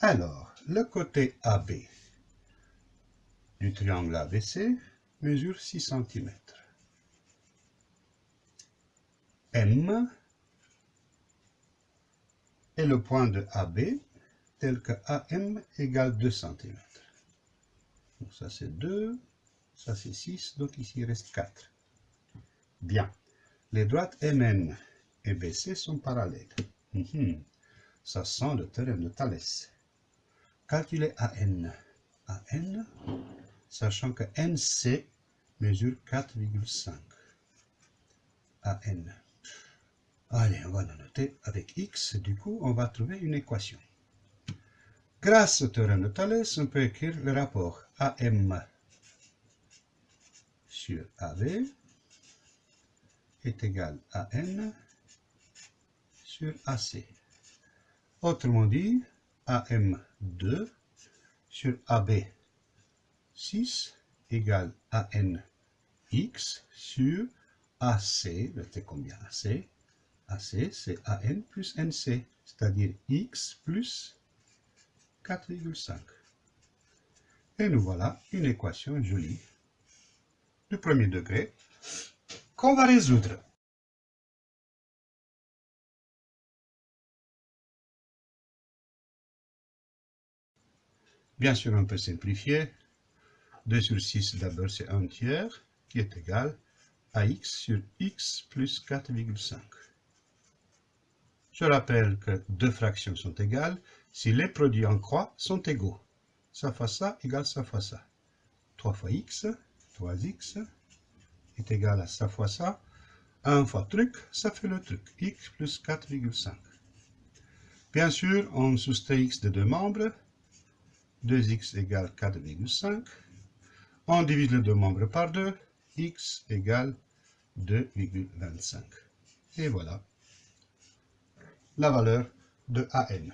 Alors, le côté AB du triangle ABC mesure 6 cm. M est le point de AB tel que AM égale 2 cm. Donc ça c'est 2, ça c'est 6, donc ici il reste 4. Bien. Les droites MN et BC sont parallèles. Mhm. Ça sent le théorème de Thalès. Calculez AN. AN, sachant que NC mesure 4,5. AN. Allez, on va le noter avec X. Du coup, on va trouver une équation. Grâce au théorème de Thalès, on peut écrire le rapport AM sur AB est égal à N sur AC. Autrement dit, AM2 sur AB 6 égale AN X sur AC, c'est combien AC AC, c'est AN plus NC, c'est-à-dire X plus 4,5. Et nous voilà une équation jolie du premier degré qu'on va résoudre. Bien sûr, on peut simplifier. 2 sur 6 d'abord, c'est 1 tiers, qui est égal à x sur x plus 4,5. Je rappelle que deux fractions sont égales si les produits en croix sont égaux. Ça fois ça égale ça fois ça. 3 fois x, 3x, est égal à ça fois ça. 1 fois truc, ça fait le truc. x plus 4,5. Bien sûr, on soustrait x de deux membres. 2x égale 4,5. On divise les deux membres par 2. x égale 2,25. Et voilà la valeur de AN.